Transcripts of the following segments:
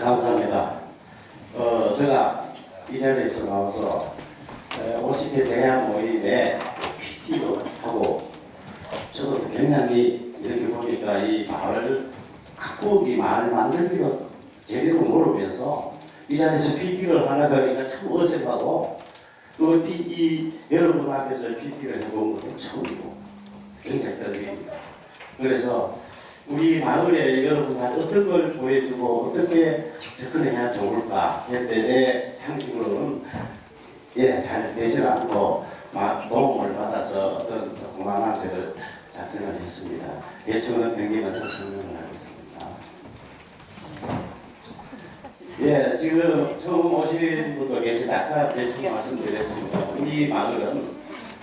감사합니다. 어, 제가 이 자리에서 나와서 50회 대학 모임에 PT를 하고 저도 굉장히 이렇게 보니까 이 마을 각국이 마을 만들기도 제대로 모르면서 이 자리에서 PT를 하나 그러니까 참 어색하고 또 이, 이 여러분 앞에서 PT를 해본 것도 처음이고 굉장히 떨립니다. 그래서 우리 마을에 여러분한테 어떤 걸 보여주고 어떻게 접근해야 좋을까 내 상식으로는 예, 잘 되질 않고 막 도움을 받아서 어떤 조그마한 저를 작성을 했습니다. 대충은 변기면서 설명을 하겠습니다. 예, 지금 처음 오신 분도 계시다. 아까 대충 말씀드렸습니다. 우리 마을은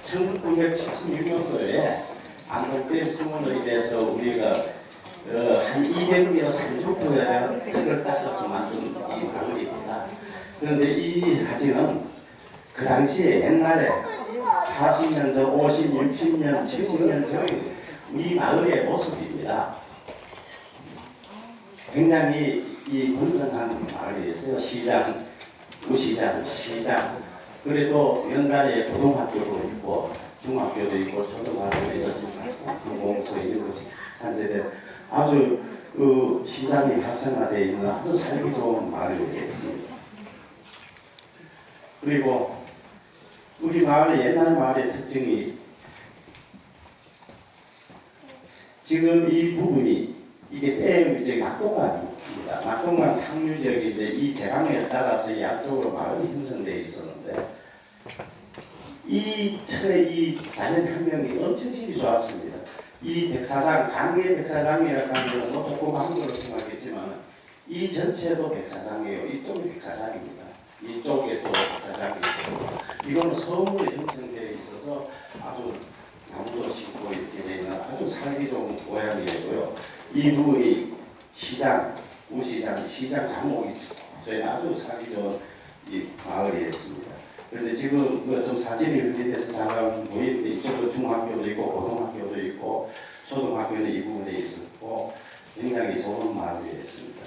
1976년도에 안동댐 성원에 대해서 우리가 어, 한 200여 3족도가 흙을 닦아서 만든 이 마을입니다. 그런데 이 사진은 그 당시에 옛날에 40년 전, 50, 60년, 70년 전 우리 마을의 모습입니다. 굉장히 이 번성한 마을이었어요. 시장, 우시장, 시장. 그래도 연간에 고등학교도 있고 중학교도 있고 초등학교도 있었지만 공공소 이런 것이 산재된 아주 그 시장이 활성화되어 있는 아주 살기 좋은 마을이었습니다. 그리고 우리 마을의 옛날 마을의 특징이 지금 이 부분이 이게 댐 이제 낙동강입니다. 낙동강 상류 지역인데 이 제강에 따라서 양쪽으로 마을이 형성되어 있었는데 이 철에 이 자연 환경이 엄청 질이 좋았습니다. 이 백사장, 강의 백사장이라고 하는 뭐 조금 한 걸로 생각했지만 이 전체도 백사장이에요. 이쪽이 백사장입니다. 이쪽에 또 백사장이 있어서 이거는 섬으로 형성되어 있어서 아주 나무도 심고 이렇게 되는 아주 살기 좋은 모양이고요. 이 부분이 시장, 우시장, 시장 장목이 저희 아주 살기 좋은 이 마을이었습니다. 그런데 지금 좀 사진이 분리돼서 잠깐 보이는데 이쪽도 중학교도 있고 고등학교도 있고 초등학교는 이 부분에 있었고 굉장히 좋은 마을이었습니다.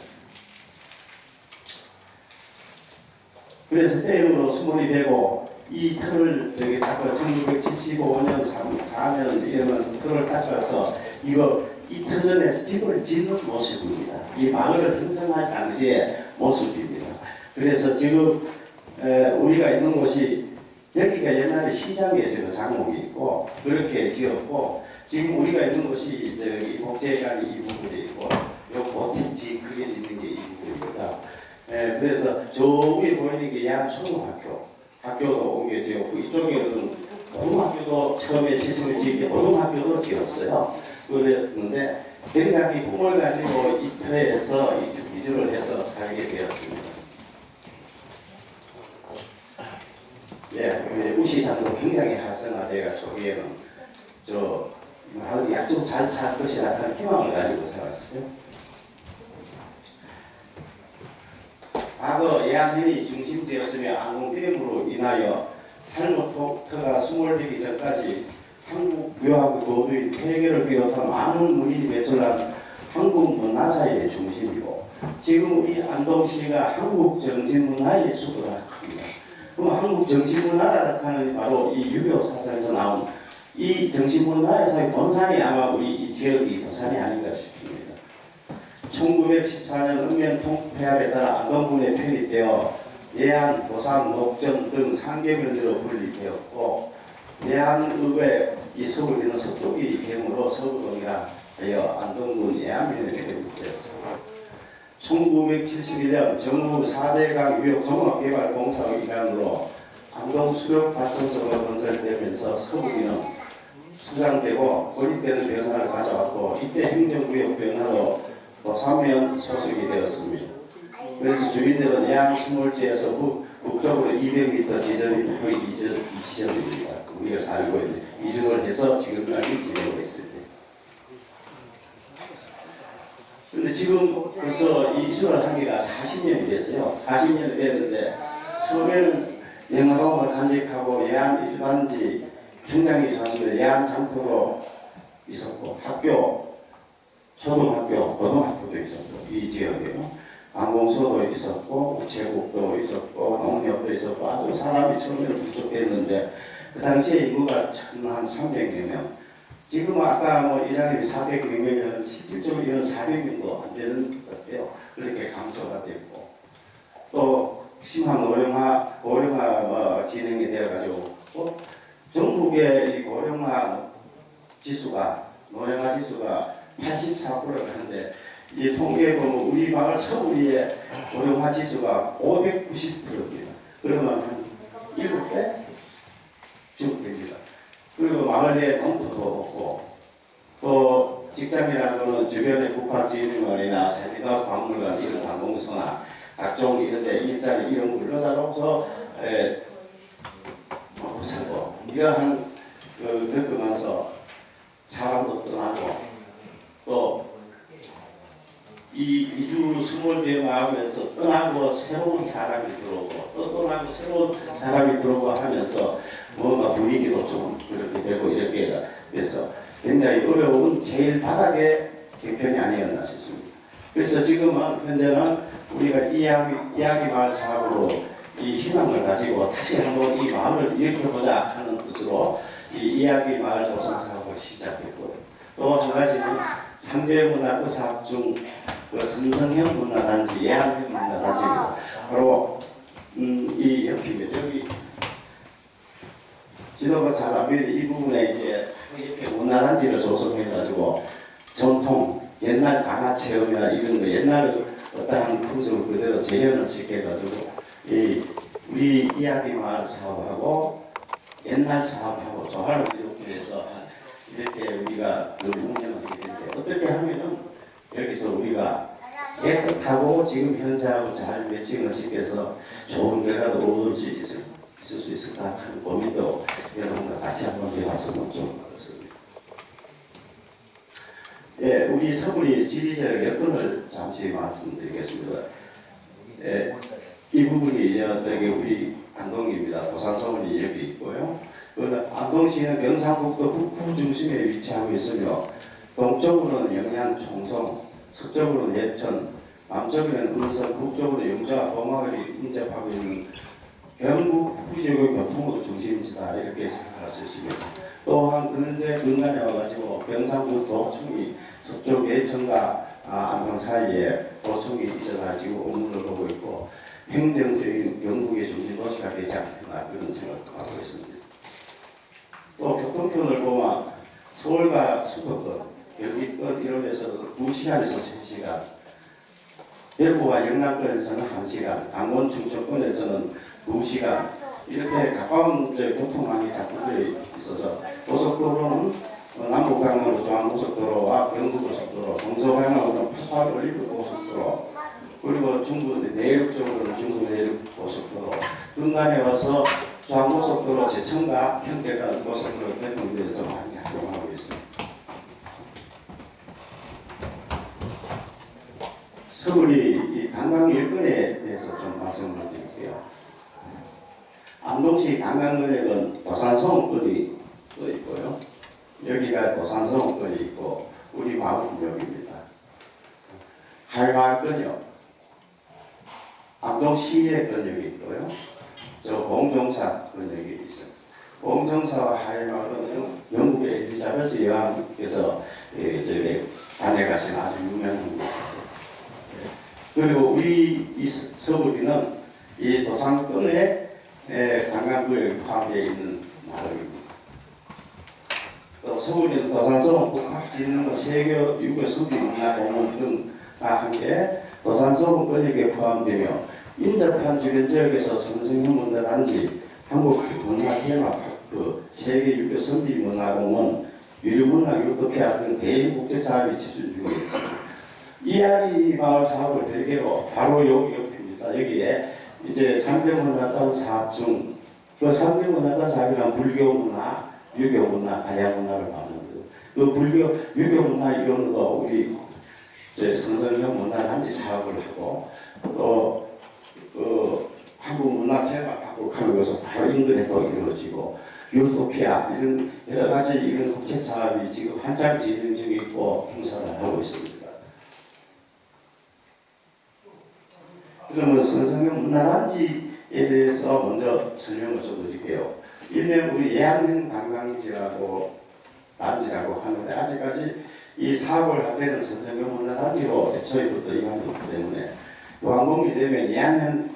그래서 댐으로 수몰이 되고 이 틀을 저기 닦아 1975년 3, 4년 이러면서 틀을 닦아서 이거 이 터전에서 집을 짓는 모습입니다. 이 마을을 형성할 당시의 모습입니다. 그래서 지금 에, 우리가 있는 곳이 여기가 옛날에 시장에서 장목이 있고 그렇게 지었고 지금 우리가 있는 곳이 저기 복제관이 이 부분에 있고 요 보팀지 크게 짓는 게 이 부분입니다. 에, 그래서 저 위에 보이는 게 양초등학교 학교도 옮겨 지었고 이쪽에는 고등학교도 처음에 지을 지을 때 고등학교도 지었어요. 그랬는데 굉장히 꿈을 가지고 이터에서 이주를 해서 살게 되었습니다. 예, 우시장도 굉장히 활성화되어 저기에는 저 마을이 약속 잘살 것이라 하는 희망을 가지고 살았어요. 과거 예안현이 중심지였으며 안동댐으로 인하여 살모토가 수몰되기 전까지 한국 묘하고 도두인 퇴계를 비롯한 많은 문인이 배출한 한국 문화사의 중심이고 지금 우리 안동시가 한국 정신문화의 수도라 합니다. 그럼 한국 정신문화라 하는 바로 이 유교 사상에서 나온 이 정신문화에서의 본산이 아마 우리 이 지역이 도산이 아닌가 싶습니다. 1914년 읍면 폐합에 따라 안동군에 편입되어 예안, 도산, 녹전 등 3개면으로 분리되었고 예안읍의 이 서울 있는 서쪽이 경으로 서구동이라 하여 안동군 예안면에 편입되었습니다. 1971년 정부 4대강 유역 종합개발공사 기관으로 안동 수력발전소가 건설되면서 서구기는 수장되고 고립되는 변화를 가져왔고 이때 행정구역 변화로 도산면 소속이 되었습니다. 그래서 주민들은 양 스몰지에서 북쪽으로 200m 지점이 바로 이 지점입니다. 우리가 살고 있는 이주를 해서 지금까지 지내고 있습니다. 근데 지금 벌써 이주를 하기가 40년이 됐어요. 40년이 됐는데 처음에는 영화동을 간직하고 예안 이주한 지 굉장히 좋았습니다. 예안 장터도 있었고 학교, 초등학교, 고등학교도 있었고 이 지역에요. 관공서도 있었고 우체국도 있었고 농협도 있었고 아주 사람이 처음에는 부족했는데 그 당시에 인구가 한 300여 명 지금 아까 뭐 이장님이 400여 명이라는 실질적으로 이런 400명도 안 되는 것 같아요. 그렇게 감소가 됐고 또 심한 고령화 고령화 뭐 진행이 되어가지고 또 전국의 이 고령화 지수가 고령화 지수가 84%를 하는데 이 통계에 보면 우리 마을 서울의 고령화 지수가 590%입니다. 그러면 한 7배 쭉 됩니다. 그리고 마을 내에 농토도 없고 또 직장이라는 거는 주변의 국가 지능원이나 산림과 박물관 이런 관공서나 각종 이런 데 일자리 이런 근로자로서 에, 먹고 살고 이러한 그, 겪으면서 사람도 떠나고 또 이 이주 수몰대응 하면서 떠나고 새로운 사람이 들어오고 또 떠나고 새로운 사람이 들어오고 하면서 뭔가 분위기도 좀 그렇게 되고 이렇게 돼서 굉장히 어려운 제일 바닥의 개편이 아니었나 싶습니다. 그래서 지금은 현재는 우리가 이야기, 이야기 마을 사업으로 이 희망을 가지고 다시 한번 이 마을을 일으켜보자 하는 뜻으로 이 이야기 마을 조성 사업을 시작했고요. 또 한 가지는 상대문화 그 사업 중그 삼성형 문화단지, 예안형 문화단지입니다. 바로 음, 이 옆입니다. 여기 지도가 잘 안 보이는데 이 부분에 이제 이렇게 문화단지를 조성해가지고 전통 옛날 강화 체험이나 이런 거 옛날 어떠한 풍습을 그대로 재현을 시켜가지고 이 우리 이야기 마을 사업하고 옛날 사업하고 조화를 이렇게 해서 이렇게 우리가 늘 운영을 하게 되는데 어떻게 하면은 여기서 우리가 깨끗하고 지금 현재하고 잘 매칭을 시켜서 좋은 결과도 얻을 수 있을, 있을 수 있을까 하는 고민도 여러분과 같이 한번 해봤으면 좋을 것 같습니다. 예, 우리 서울이 지리적 여건을 잠시 말씀드리겠습니다. 예, 이 부분이 여기 우리 안동입니다. 도산서울이 이렇게 있고요. 안동시는 경상북도 북부 중심에 위치하고 있으며 동쪽으로는 영양 총성, 서쪽으로는 예천, 남쪽에는 은성, 북쪽으로 영주와 범하을이 인접하고 있는 경북 북부 지역의 교통의 중심지다 이렇게 생각할 수 있습니다. 또한 근대 근간에 와가지고 경상북 도청이 서쪽 예천과 아, 안동 사이에 도청이 있어가지고 업무를 보고 있고 행정적인 경북의 중심 도시가 되지 않겠나 그런 생각을 하고 있습니다. 또 교통편을 보면 서울과 수도권, 경기권 이론에서 2시간에서 3시간, 대구와 영남권에서는 1시간, 강원 충청권에서는 2시간 이렇게 가까운 저 교통망이 작동되어 있어서 고속도로는 어, 남북강으로 중앙고속도로와 경부고속도로, 동서방향으로는 88 올리브고속도로 그리고 중부 내륙 쪽으로는 중부 내륙 고속도로. 중간에 와서 중앙고속도로 제천과 현대가 고속도로 개통돼서 많이 활용하고 있습니다. 서울이 이 관광 여건에 대해서 좀 말씀을 드릴게요. 안동시 관광거역은 도산성원권이 또 있고요. 여기가 도산성원권이 있고 우리 마을은 여기입니다. 할마을권역 안동시의 권역이 있고요. 저 봉종사 권역이 있어요. 봉종사와 하이마을은 영국의 엘리자베스 여왕께서 예, 저기 다녀가신 아주 유명한 곳이죠. 그리고 우리 이 서울이는 이 도산권에 관광구역에 포함되어 있는 마을입니다. 또 서울에는 도산성 복합진흥 세계 유교 서기 문화 동문 등과 함께 도산성 권역에 포함되며 인접한 주변 지역에서 선생님 문화단지 한국 문화 테마파크 세계 유교 선비 문화공원 유류문화 유토피아 등 대인 국제 사업이 중에 있습니다. 이하리 마을 사업을 대개로 바로 여기 옆입니다. 여기에 이제 상대문화권 사업 중, 그 상대문화권 사업이란 불교 문화, 유교 문화, 가야 문화를 말하는 거죠. 그 불교, 유교 문화 이런 거 우리 이제 성전형 문화 단지 사업을 하고 또 그 한국 문화 테마파크를 하는 것은 바로 인근에 또 이루어지고 유토피아 이런 여러 가지 이런 국제 사업이 지금 한창 진행 중에 있고 행사를 하고 있습니다. 그러면 선생님 문화단지에 대해서 먼저 설명을 좀 드릴게요. 일명 우리 예안행 관광지라고 단지라고 하는데 아직까지 이 사업을 하려는 선생님 문화단지로 애초에부터 임하기 때문에 완공이 되면 예안행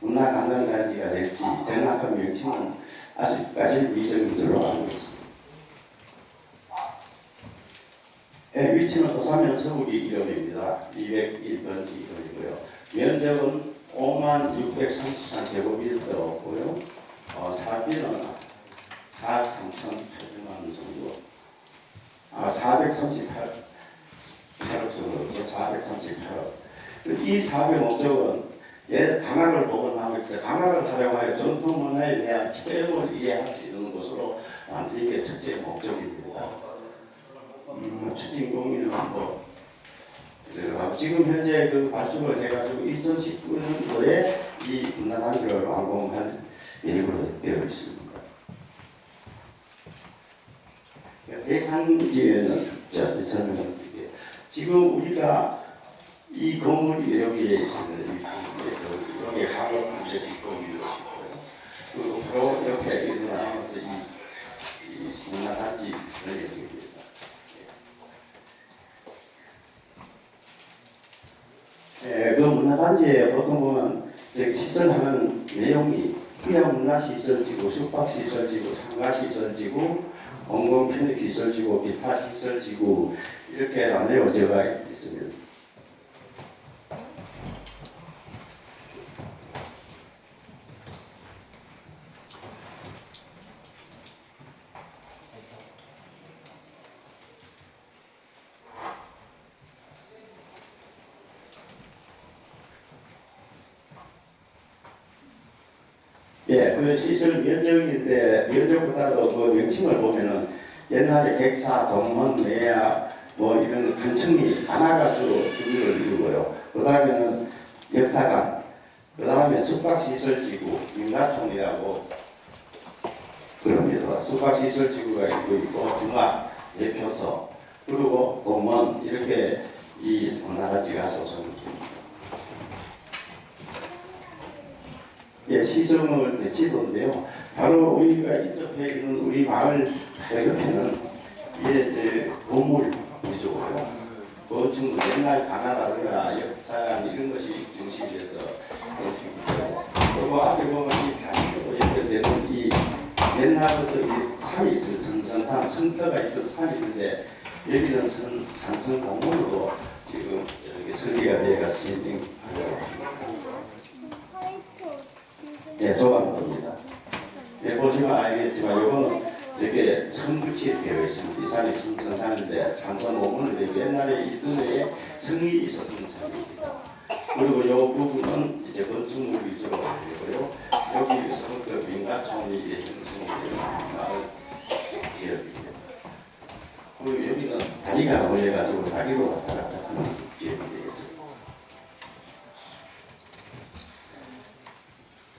문화 관광단지가 될지 정확한 명칭은 아직까지 미정이 들어가고 있습니다. 예, 위치는 도사면 서울이 1호입니다. 201번지 1호이고요. 면적은 5만 633 제곱미터고요. 어, 사비는 4억 3,800만 원 정도. 아, 438, 8억 정도. 438억. 이 사업의 목적은 예, 강화를 보건하면서 강화를 활용하여 전통 문화에 대한 체험을 이해할 수 있는 것으로 완전히 이게 첫째 목적입니다. 음, 추진공인은 뭐 들어가고 지금 현재 그 발주를 해가지고 2019년도에 이 문화단지를 완공할 예정으로 되어 있습니다. 대상지에는 자 설명을 드릴게요. 지금 우리가 이 건물이 여기에 있습니다. 여기 학원 무제 뒷공이 이루어지고요. 그리고 바로 옆에 일어나면서 이, 이 문화단지를 여기입니다. 예, 그 문화단지에 보통 보면 저기 시설하는 내용이 휴양 문화시설지구, 숙박시설지구, 상가시설지구, 공공편익시설지구, 기타 시설지구 이렇게 나뉘어져가 있습니다. 예, 그 시설 면적인데 면적보다도 그 명칭을 보면은 옛날에 객사, 동문, 외야 뭐 이런 간청이 하나가 주로 주류를 이루고요. 그 다음에는 역사관, 그 다음에 숙박시설지구, 민가촌이라고 그럽니다. 숙박시설지구가 있고 있고 중학, 예표소, 그리고 공원 이렇게 이 나라지가 조성됩니다. 예, 시성을 내치던데요. 바로 우리가 인접해 있는 우리 마을 옆에는 예, 이제 건물 위주고요. 건축 옛날 가나라든가 역사관 이런 것이 중심이 돼서 건축이고 그리고 앞에 보면 이 다리로 연결되는 이 옛날부터 이 산이 있어요. 성성산 성터가 있던 산이 있는데 여기는 선, 산성 공원으로 지금 여기 설계가 되어가 진행하려고. 예, 조합입니다. 예, 보시면 알겠지만 이거는 저게 성붙이 되어 있습니다. 이 산이 성산인데 산성 공원을 되고 옛날에 이 뜰에 성이 있었던 산입니다. 그리고 이 부분은 이제 건축물 위주로 되고요. 여기서부터 민가촌이 형성이 되는 마을 지역입니다. 그리고 여기는 다리가 올려가지고 다리로 왔다 갔다 하는 지역이 되겠습니다.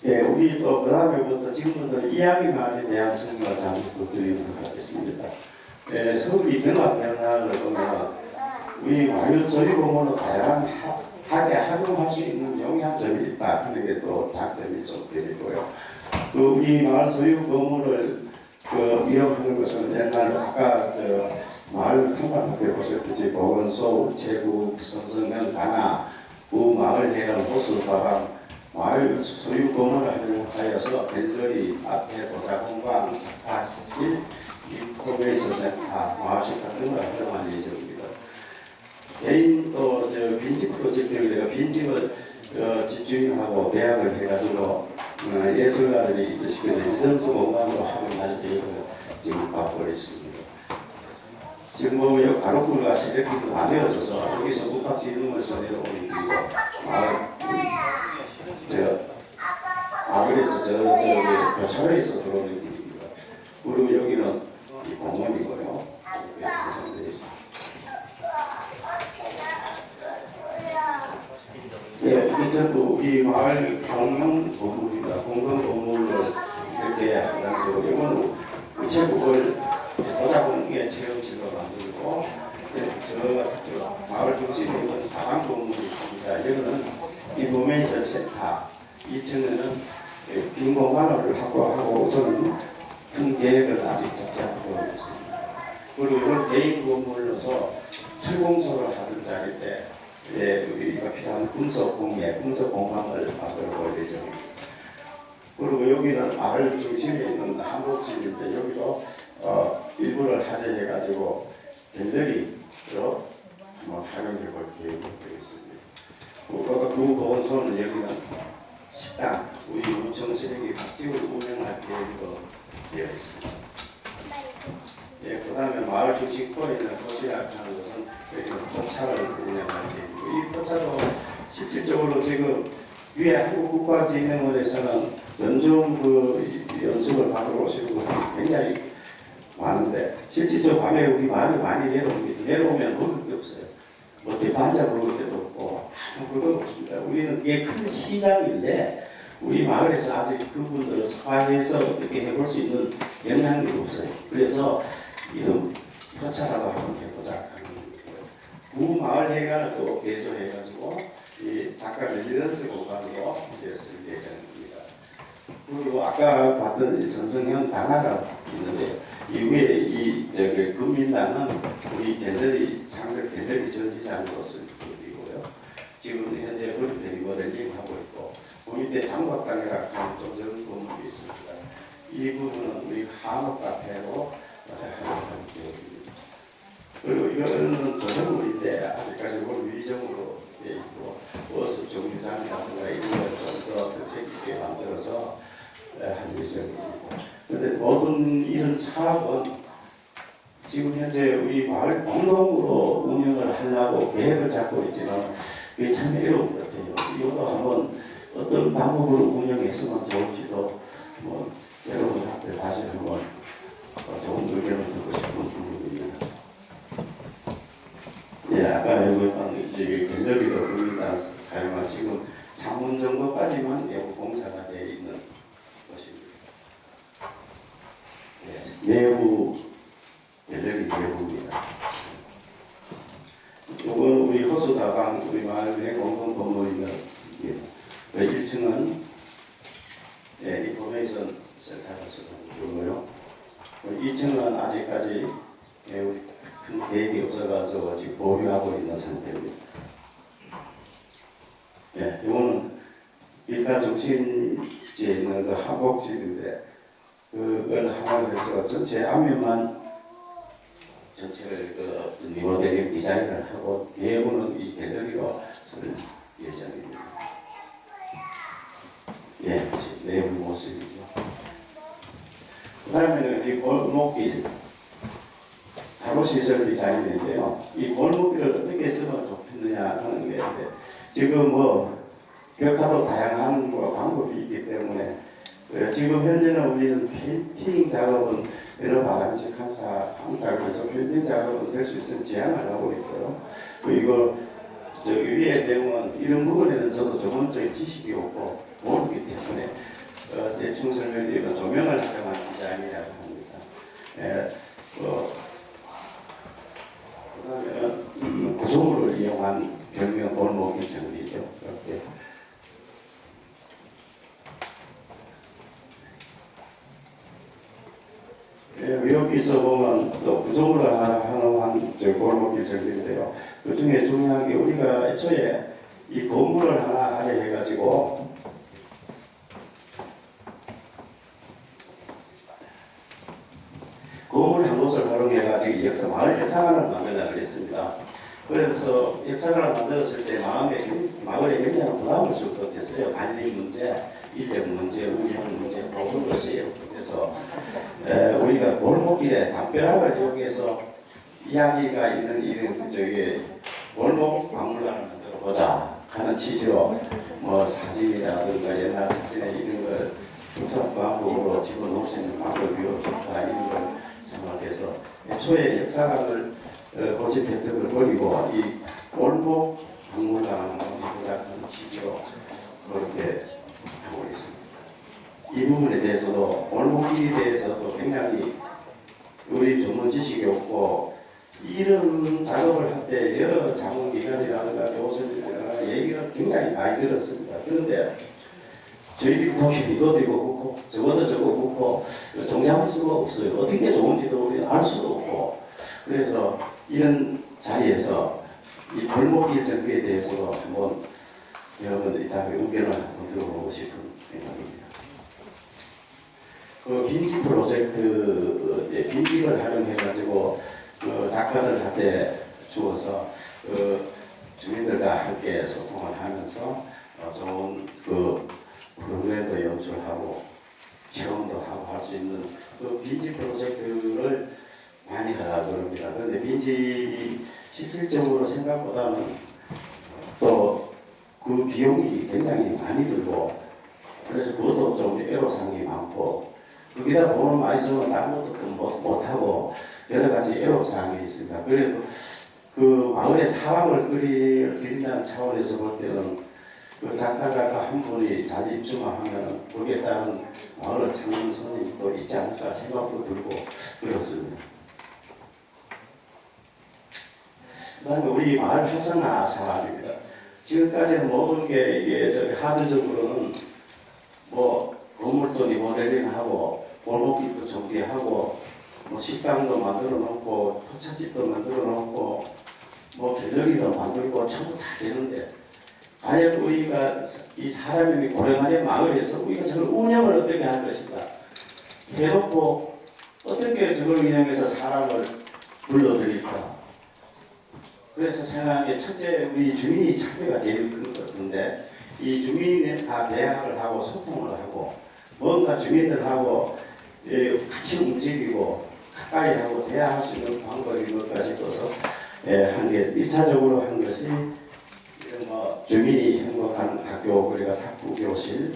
예, 우리 또 그다음에부터 지금부터 이야기 말에 대한 설명을 잠시 드리도록 하겠습니다. 예, 서울이 변화 변화를 보면 우리 마을 소리공원은 다양하게 활용할 수 있는 영향점이 있다 하는 게또 장점이 좀 되고요. 그 우리 마을 소유 건물을 그 이용하는 것은 옛날 아까 저 마을 통합학교 보셨듯이 보건소, 우체국, 선성면, 가나, 우마을 해관, 호수 바람 마을 소유 건물을 활용하여서 갤러리, 앞에 도자공방, 작가실, 인포메이션 센터, 마을식당 등을 활용할 예정입니다. 개인 또저 빈집 프로젝트를 내가 빈집을 어, 집주인하고 계약을 해가지고 어, 예술가들이 이시기에 지정수 공간으로 활용할 계획을 지금 갖고 있습니다. 지금 뭐 여기 가로구가 새벽기도 나뉘어져서 여기서 국학지능원에서 내려오는 길이고 마을 저 아그에서 저 저기 교차로에서 들어오는 길입니다. 그리고 여기는 이 공원이고요. 있습니다. 예, 이 전부 이 마을 공용 건물입니다. 공공 건물을 이렇게 한다는 이거는 우체국을 도자공예 체험실로 만들고 예, 저, 저 마을 중심에 있는 다방 건물이 있습니다. 여기는 인포메이션 센터 2층에는 빈 공간을 확보하고 우선은 큰 계획을 아직 잡지 않고 있습니다. 그리고 이건 개인 건물로서 철공소를 하던 자리인데 예, 우리가 필요한 금속 공예, 금속 공방을 만들어 볼 예정입니다. 그리고 여기는 마을 중심에 있는 한복집인데 여기도 어, 일부를 할애해가지고 갤러리로 한번 활용해 볼 계획이 되겠습니다. 그보다 그 보건소는 여기는 식당, 우리 쓰레기 밥집을 운영할 계획으로 되어 있습니다. 예, 그 다음에 마을 중심권에 있는 도시락하는 것은 여기는 포차를 운영할 계획이고 이 포차도 실질적으로 지금 위에 한국국가진흥원에서는 연중 그 연수를 받으러 오시는 분들이 굉장히 많은데 실질적으로 밤에 우리 마을이 많이 내려옵니다. 내려오면 먹을 게 없어요. 뭐 대파 한잔 먹을 데도 없고 아무것도 없습니다. 우리는 이게 큰 시장인데 우리 마을에서 아직 그분들을 소화해서 어떻게 해볼 수 있는 영향력이 없어요. 그래서 이런 포차라도 한번 해보자 하는 거예요. 구마을 회관을 또 개조해가지고 이 작가 레지던스 공간으로 이제 쓸 예정입니다. 그리고 아까 봤던 이 선성형 단화가 있는데 이 위에 이 저기 금민당은 우리 창설 갤러리 전시장으로 쓸 것이고요. 지금 현재 그렇게 리모델링 하고 있고 그 밑에 장박당이라 하는 좀 적은 건물이 있습니다. 이 부분은 우리 한옥 카페로. 그리고 이거는 도전물인데 아직까지 뭘 위정으로 돼 있고 버스 정류장이라든가 이런 걸좀더 특색 있게 만들어서 한 예정입니다. 그런데 모든 이런 사업은 지금 현재 우리 마을 공동으로 운영을 하려고 계획을 잡고 있지만 그게 참 어려운 것 같아요. 이것도 한번 어떤 방법으로 운영했으면 좋을지도 뭐 여러분한테 다시 한번 좋은 의견을 듣고 싶은 부분입니다. 예, 아까 여기 방 이제 갤러리로 우리가 사용한 지금 자문 정도까지만 외부 공사가 되어 있는 것입니다. 예, 내부 갤러리 내부입니다. 이건 우리 호수다방 우리 마을의 공동 건물입니다. 1층은 예, 인포메이션 센터로 쓰고요. 2층은 아직까지 예, 우리 큰 계획이 없어가지고 지금 보류하고 있는 상태입니다. 예, 이거는 일가 중심지에 있는 그 한복집인데 그걸 하나로 해서 전체 앞면만 전체를 그 리모델링 디자인을 하고 내부는 이 갤러리로 쓸 예정입니다. 예, 내부 모습이죠. 그 다음에는 이 골목길 바로 시설 디자인인데요. 이 골목길을 어떻게 쓰면 좋겠느냐 하는 게 있는데 지금 뭐 벽화도 다양한 뭐 방법이 있기 때문에 어, 지금 현재는 우리는 페인팅 작업은 여러 바람직 한다, 한다 그래서 페인팅 작업은 될 수 있으면 제한을 하고 있고요. 그리고 저기 위에 내용은 이런 부분에는 저도 전문적인 지식이 없고 모르기 때문에 어, 대충 설명드리면 조명을 활용한 디자인이라고 합니다. 예, 어, 그다음에 음, 구조물을 이용한 벽면 골목이 정리죠. 이렇게 예, 여기서 보면 또 구조물을 하나 하는 저 골목길 정리인데요. 그 중에 중요한 게 우리가 애초에 이 건물을 하나 하게 해가지고 건물 한 곳을 활용해가지고 역사 마을 역사관을 만들자 그랬습니다. 그래서 역사관을 만들었을 때 마음에 굉- 마을에 굉장히 부담을 줄 것 같았어요. 관리 문제, 인력 문제, 운영 문제 모든 것이 그래서 에, 우리가 골목길에 담벼락을 이용해서 이야기가 있는 이런 저기 골목 박물관을 만들어 보자 하는 취지로 뭐 사진이라든가 옛날 사진에 이런 걸 조사 방법으로 집어넣을 수 있는 방법이 좋다 이런 걸 생각해서 애초에 역사관을 어, 고집 혜택을 버리고 이 골목 박물관을 만들자 하는 취지로 그렇게 하고 있습니다. 이 부분에 대해서도 골목길에 대해서도 굉장히 우리 전문 지식이 없고 이런 작업을 할 때 여러 자문기관이라든가 교수님이라든가 얘기를 굉장히 많이 들었습니다. 그런데 저희들이 보기엔 이것도 이거 묻고 저것도 저거 묻고 종잡을 수가 없어요. 어떤 게 좋은지도 우리는 알 수도 없고 그래서 이런 자리에서 이 골목길 정비에 대해서도 한번 여러분 이따가 의견을 들어보고 싶은 생각입니다. 그 빈집 프로젝트 이제 빈집을 활용해가지고 그 작가들 한테 주어서 그 주민들과 함께 소통을 하면서 어, 좋은 그 프로그램도 연출하고 체험도 하고 할 수 있는 그 빈집 프로젝트를 많이 하라고 그럽니다. 그런데 빈집이 실질적으로 생각보다는 또 그 비용이 굉장히 많이 들고 그래서 그것도 좀 애로사항이 많고 거기다 돈을 많이 쓰면 다른 것도 그 못, 못하고 여러 가지 애로사항이 있습니다. 그래도 그 마을에 사람을 끓이 드린다는 차원에서 볼 때는 그 작가 작가 한 분이 자기 입주만 하면 거기에 따른 마을을 찾는 손님이 또 있지 않을까 생각도 들고 그렇습니다. 그 다음에 우리 마을 활성화 사람입니다. 지금까지는 모든 게 이게 저기 하드적으로는 뭐 건물도 리모델링하고 골목길도 정비하고 뭐 식당도 만들어 놓고 포차집도 만들어 놓고 뭐 갤러리도 만들고 전부 다 되는데 과연 우리가 이 사람이 고령화된 마을에서 우리가 저걸 운영을 어떻게 할 것인가? 해놓고 어떻게 저걸 운영해서 사람을 불러들일까? 그래서 생각에 첫째 우리 주민이 참여가 제일 큰 것 같은데 이 주민이 다 대화를 하고 소통을 하고 뭔가 주민들하고 예, 같이 움직이고 가까이 하고 대화할 수 있는 방법이 뭘까 싶어서 예, 한게 1차적으로 한 것이 뭐 주민이 행복한 학교 그리고 탁구 교실,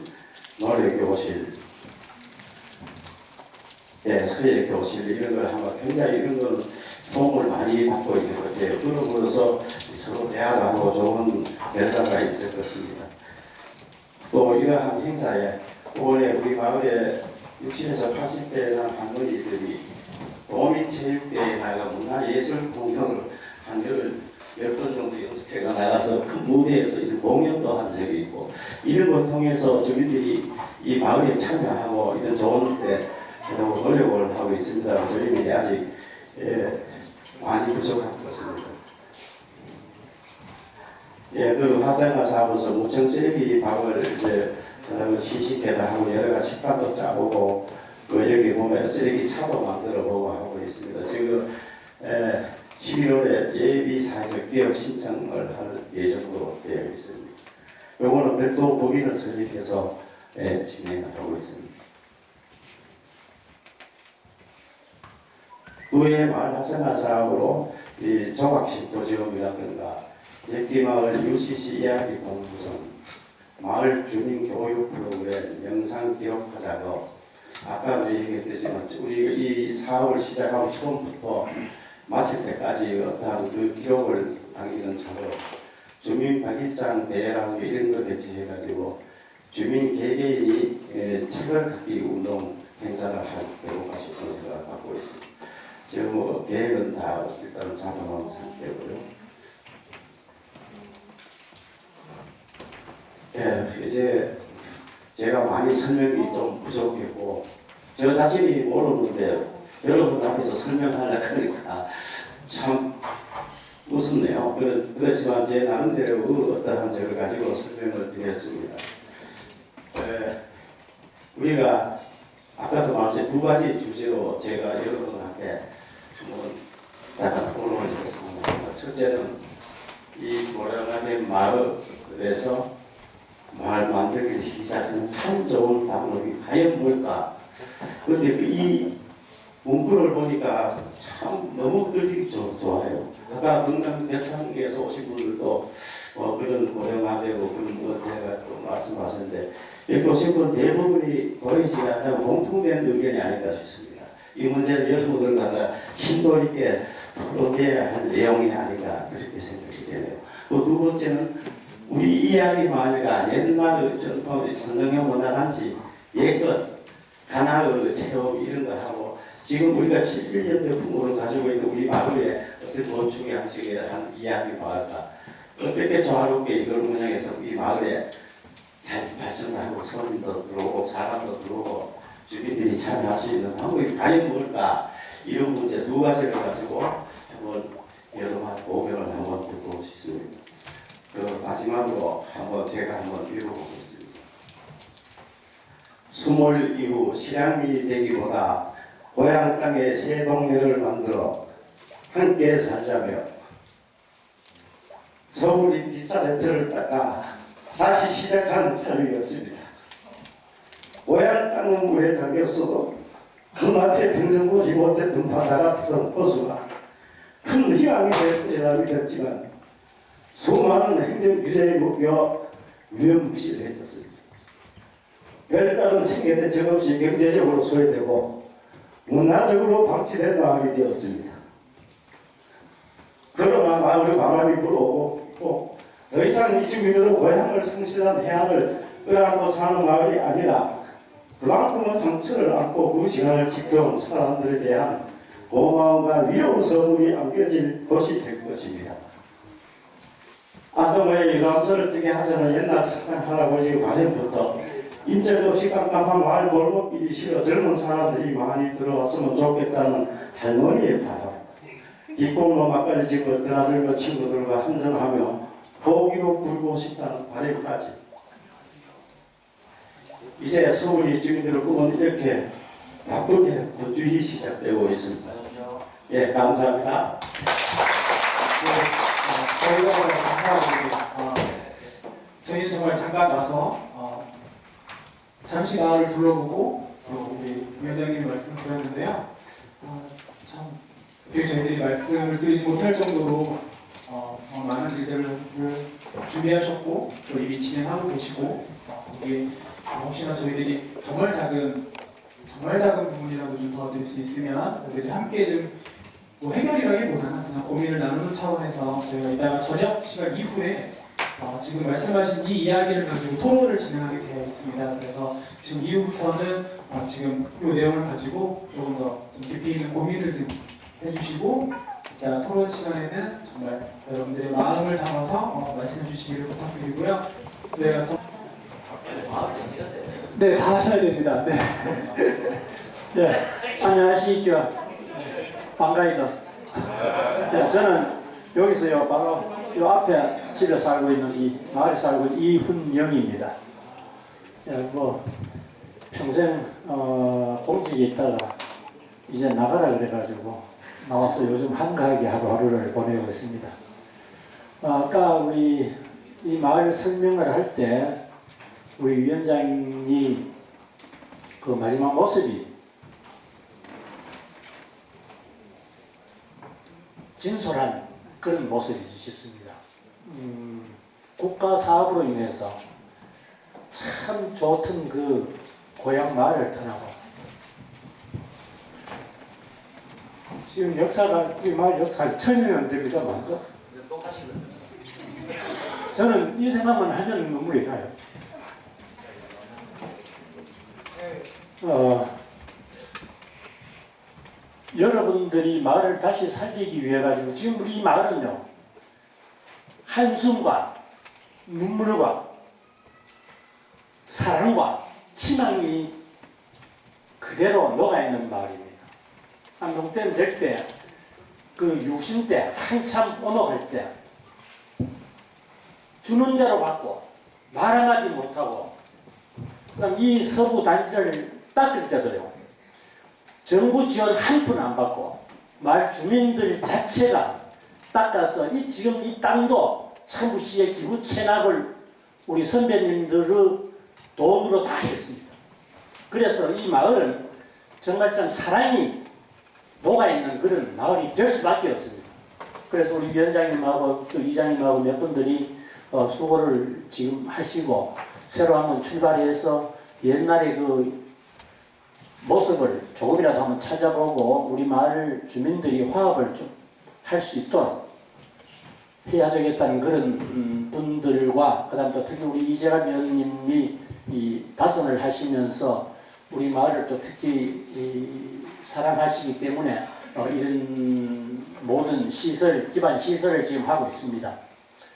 노래 교실, 예, 서예 교실 이런 걸 하면 굉장히 이런 건 도움을 많이 받고 있는 것 같아요. 그러므로서 서로 대화도 하고 좋은 결과가 있을 것입니다. 또 이러한 행사에 올해 우리 마을에 60에서 80대나 할머니들이 도민 체육대회 나가 문화예술 공연을 한 열, 열번 정도 연습회가 나가서 큰 무대에서 이런 공연도 한 적이 있고 이런 걸 통해서 주민들이 이 마을에 참여하고 이런 좋은 데 하려고 노력을 하고 있습니다. 저희들이 아직 예, 많이 부족한 것 같습니다. 예, 그 화생화 사업에서 무청 쓰레기 방을 이제 그 시식회도 하고 여러 가지 식단도 짜보고 그 여기 보면 쓰레기 차도 만들어 보고 하고 있습니다. 지금 에, 11월에 예비 사회적 기업 신청을 할 예정으로 되어 있습니다. 요거는 별도 법인을 설립해서 예, 진행을 하고 있습니다. 후에 마을 활성화 사업으로 이 조각 심포지움이라든가 예끼마을 UCC 이야기 공부선, 마을 주민 교육 프로그램, 영상 기록화 작업, 아까도 얘기했듯지만 우리 이 사업을 시작하고 처음부터 마칠 때까지 어떠한 그 기록을 남기는 작업, 주민 박일장 대회라는 게 이런 걸 개최해가지고 주민 개개인이 예, 책을 갖기 운동 행사를 하려고 싶은 생각을 갖고 있습니다. 지금 뭐 계획은 다 일단 잡아놓은 상태고요. 예, 이제 제가 많이 설명이 좀 부족했고 저 자신이 모르는데 여러분 앞에서 설명하려 그러니까 참 무섭네요. 그렇- 그렇지만 제 나름대로 어떠한 저를 가지고 설명을 드렸습니다. 예, 우리가 아까도 말씀드린 두 가지 주제로 제가 여러분한테 한번 약간 토론을 했습니다. 첫째는 이 고령화된 마을에서 말 만들기 시작하는 참 좋은 방법이 과연 뭘까? 그런데 그이 문구를 보니까 참 너무 그지 좋아요. 아까 건강 대창에서 오신 분들도 어, 그런 고령화되고 그런 문제가 또 말씀하셨는데 여기 오신 분 대부분이 보이지 않는 공통된 의견이 아닐까 싶습니다. 이 문제는 여성분들과 심도 있게 토론해야 할 내용이 아닌가 그렇게 생각이 되네요. 또 두 번째는 우리 이야기 마을가 옛날 전통 선정형 문화단지 예껏 가나의 체험 이런 거 하고 지금 우리가 70년대 풍으로 가지고 있는 우리 어떤 프로젝트 건축 양식의 한 이야기 마을과 어떻게 조화롭게 이걸 운영해서 이 마을에 잘 발전하고 서민도 들어오고 사람도 들어오고 주민들이 참여할 수 있는 방법이 과연 뭘까 이런 문제 두 가지를 가지고 한번 여러분한테 고민을 한번 듣고 싶습니다. 그 마지막으로 한번 제가 한번 읽어보겠습니다. 수몰 이후 실향민이 되기보다 고향 땅에 새 동네를 만들어 함께 살자며 서울이 뒷사람들을 닦아 다시 시작한 삶이었습니다. 고향 땅은 물에 잠겼어도 그 앞에 평생 보지 못했던 바다 같은 호수가 큰 희망이 될 것이라 믿었지만 수많은 행정 규제에 묶여 위험무실해졌습니다. 별다른 생계대책 없이 경제적으로 소외되고 문화적으로 방치된 마을이 되었습니다. 그러나 마을의 바람이 불어오고 또더 이상 이 주민들은 고향을 상실한 해안을 끌어안고 사는 마을이 아니라 그만큼의 상처를 안고 그 시간을 지켜온 사람들에 대한 고마움과 위로의 선물이 안겨질 곳이 될 것입니다. 아동의 유감서를 뜨게 하자는 옛날 착한 할아버지 과정부터 인적없이 깜깜한 마을 골목길이 싫어 젊은 사람들이 많이 들어왔으면 좋겠다는 할머니의 바람 뒷골목 막걸리 집고 드나들며 친구들과 한잔하며 보기로 굴고 싶다는 바람까지 이제 서울이 주민들의 꿈은 이렇게 바쁘게 분주히 시작되고 있습니다. 예, 감사합니다. 네, 어, 저희가 정말 감사합니다. 어, 저희는 정말 잠깐 와서 어, 잠시 마을을 둘러보고 또 우리 위원장님 말씀 드렸는데요. 어, 참 되게 저희들이 말씀을 드리지 못할 정도로 어, 어, 많은 일들을 준비하셨고 또 이미 진행하고 계시고 어, 거기에 혹시나 저희들이 정말 작은 정말 작은 부분이라도 좀 도와드릴 수 있으면 우리들이 함께 좀 뭐 해결이라기보다는 그냥 고민을 나누는 차원에서 저희가 이따가 저녁 시간 이후에 어, 지금 말씀하신 이 이야기를 가지고 토론을 진행하게 되어 있습니다. 그래서 지금 이후부터는 어, 지금 이 내용을 가지고 조금 더 좀 깊이 있는 고민을 좀 해주시고 이따 토론 시간에는 정말 여러분들의 마음을 담아서 어, 말씀해 주시기를 부탁드리고요. 저희가 또 네, 다 하셔야 됩니다. 네. 네, 안녕하십니까. 반가이다. 네, 저는 여기서요, 바로 요 앞에 집에 살고 있는 이 마을에 살고 있는 이훈영입니다. 네, 뭐, 평생, 어, 공직에 있다가 이제 나가라 그래가지고 나와서 요즘 한가하게 하루하루를 보내고 있습니다. 어, 아까 우리 이 마을 설명을 할 때 우리 위원장이 그 마지막 모습이 진솔한 그런 모습이지 싶습니다. 음, 국가 사업으로 인해서 참 좋던 그 고향 마을을 떠나고 지금 역사가 이 마을 역사 천년이 안 됩니다만 저는 이 생각만 하면 눈물이 나요. 어, 여러분들이 마을을 다시 살리기 위해 가지고 지금 우리 이 마을은요 한숨과 눈물과 사랑과 희망이 그대로 녹아있는 마을입니다. 한동댐 될 때 그 유신 때 한참 오목할 때 주는 대로 받고 말하지 못하고 그다음 이 서부 단지를 닦을 때도요 정부 지원 한 푼 안 받고 마을 주민들 자체가 닦아서 이 지금 이 땅도 참부시의 기부 체납을 우리 선배님들의 돈으로 다 했습니다. 그래서 이 마을은 정말 참 사랑이 녹아있는 그런 마을이 될 수밖에 없습니다. 그래서 우리 위원장님하고 또 이장님하고 몇 분들이 어, 수고를 지금 하시고 새로 한번 출발해서 옛날에 그 모습을 조금이라도 한번 찾아보고 우리 마을 주민들이 화합을 좀 할 수 있도록 해야 되겠다는 그런 음, 분들과 그 다음 또 특히 우리 이재갑 위원님이 이 다선을 하시면서 우리 마을을 또 특히 이 사랑하시기 때문에 어, 이런 모든 시설, 기반 시설을 지금 하고 있습니다.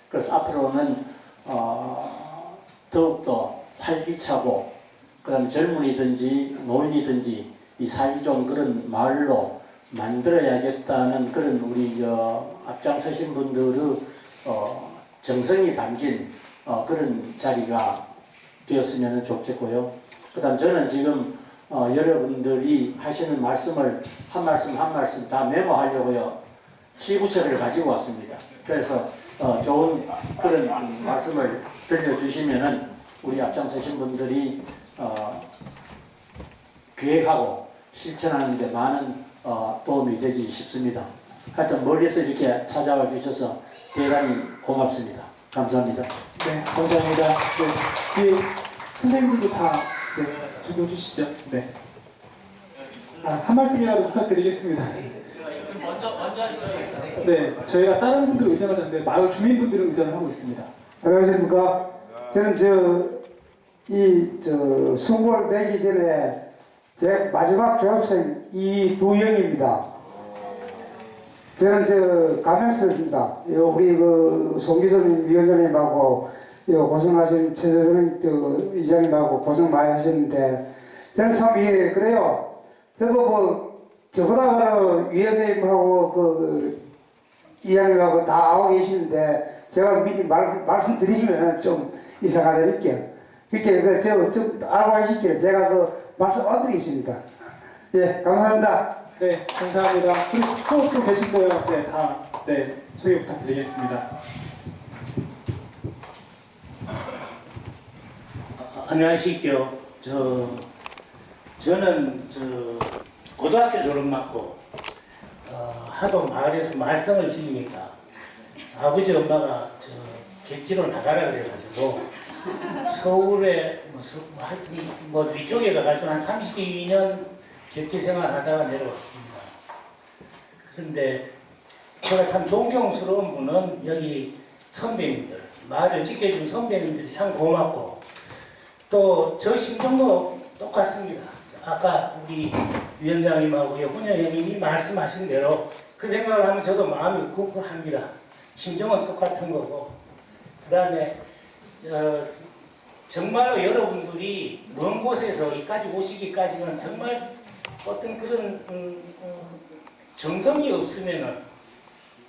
그래서 앞으로는 어, 더욱더 활기차고 그다음 젊은이든지 노인이든지 이 살기 좋은 그런 마을로 만들어야겠다는 그런 우리 저 앞장서신 분들의 어, 정성이 담긴 어, 그런 자리가 되었으면 좋겠고요. 그다음 저는 지금 어, 여러분들이 하시는 말씀을 한 말씀 한 말씀 다 메모하려고요. 치부처를 가지고 왔습니다. 그래서 어, 좋은 그런 음, 말씀을 들려주시면은 우리 앞장서신 분들이 어, 기획하고 실천하는 데 많은 어, 도움이 되지 싶습니다. 하여튼 멀리서 이렇게 찾아와 주셔서 대단히 고맙습니다. 감사합니다. 네, 감사합니다. 네, 뒤에 선생님들도 다 네, 적용 주시죠. 네. 아, 한 말씀이라도 부탁드리겠습니다. 네, 저희가 다른 분들 의전을 하는데 마을 주민분들은 의전을 하고 있습니다. 안녕하십니까. 저는 저, 이, 저, 수고를 되기 전에 제 마지막 졸업생 이두영입니다. 저는 저, 가명스입니다. 요 우리 그, 송기선 위원장님하고, 요 고생하신 최재선 그 이장님하고 고생 많이 하셨는데, 저는 참, 예, 그래요. 저도 뭐, 저보다 그 위원장님하고 그, 이장님하고 다 알고 계시는데 제가 미리 말, 말씀드리면 좀 이상하잖아요. 그렇게 그, 저, 좀 알고 하실게요. 제가 그 말씀 얻드리겠습니다. 예, 감사합니다. 네, 감사합니다. 그리고 또, 또 계신데요. 네, 다, 네, 소개 부탁드리겠습니다. 안녕하십니까. 저 저는 저 고등학교 졸업 맞고 어, 하도 마을에서 말썽을 지으니까 아버지 엄마가 저 객지로 나가라 그래가지고 서울에 무슨 뭐 하여튼 뭐 위쪽에 가가지고 한 32년 객지 생활하다가 내려왔습니다. 그런데 제가 참 존경스러운 분은 여기 선배님들 말을 지켜준 선배님들이 참 고맙고 또 저 심정도 똑같습니다. 아까 우리 위원장님하고 훈여 형님이 말씀하신 대로 그 생각을 하면 저도 마음이 굽고 합니다. 심정은 똑같은 거고 그 다음에 어, 정말로 여러분들이 먼 곳에서 여기까지 오시기까지는 정말 어떤 그런 음, 음, 정성이 없으면은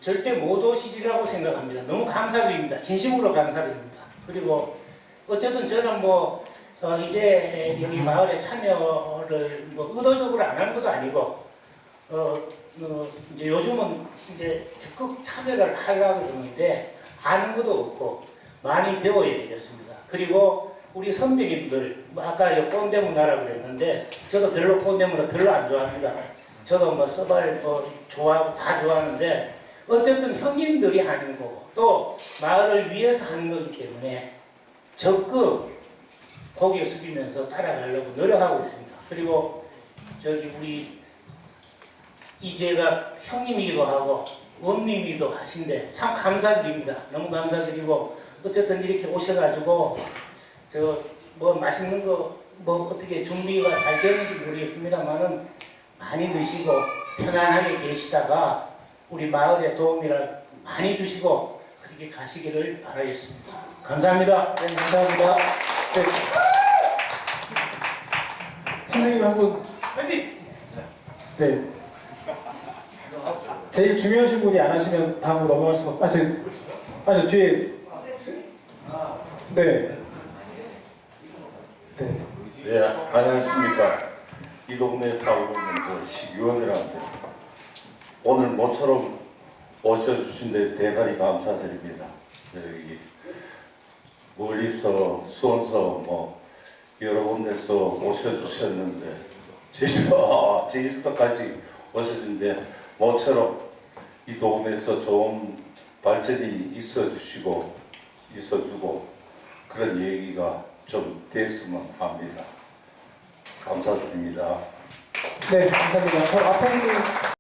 절대 못 오시리라고 생각합니다. 너무 감사드립니다. 진심으로 감사드립니다. 그리고 어쨌든 저는 뭐 어, 이제 여기 마을에 참여를 뭐 의도적으로 안 한 것도 아니고 어, 어, 이제 요즘은 이제 적극 참여를 하려고 그러는데 아는 것도 없고 많이 배워야 되겠습니다. 그리고 우리 선배님들 뭐 아까 요 꼰대문 나라 그랬는데 저도 별로 꼰대문을 별로 안 좋아합니다. 저도 뭐 서발 뭐 좋아하고 다 좋아하는데 어쨌든 형님들이 하는 거고 또 마을을 위해서 하는 거기 때문에 적극 고개 숙이면서 따라가려고 노력하고 있습니다. 그리고 저기 우리 이제가 형님이기도 하고 원님이기도 하신데 참 감사드립니다. 너무 감사드리고 어쨌든 이렇게 오셔가지고 저 뭐 맛있는 거 뭐 어떻게 준비가 잘 되는지 모르겠습니다만은 많이 드시고 편안하게 계시다가 우리 마을에 도움이를 많이 주시고 그렇게 가시기를 바라겠습니다. 감사합니다. 네, 감사합니다. 네. 선생님 한 분. 네. 제일 중요하신 분이 안 하시면 다음으로 넘어갈 수가 없... 아, 저, 아, 저 뒤에. 네. 네. 예, 안녕하십니까. 이 동네에 살고 있는 저 시의원들한테 오늘 모처럼 오셔주신 데 대단히 감사드립니다. 여기 멀리서 수원서 뭐 여러 군데서 오셔주셨는데 제주도 제주도까지 오셔준데 모처럼 이 동네에서 좋은 발전이 있어주시고 있어주고 그런 얘기가 좀 됐으면 합니다. 감사드립니다. 네, 감사합니다. 저 앞에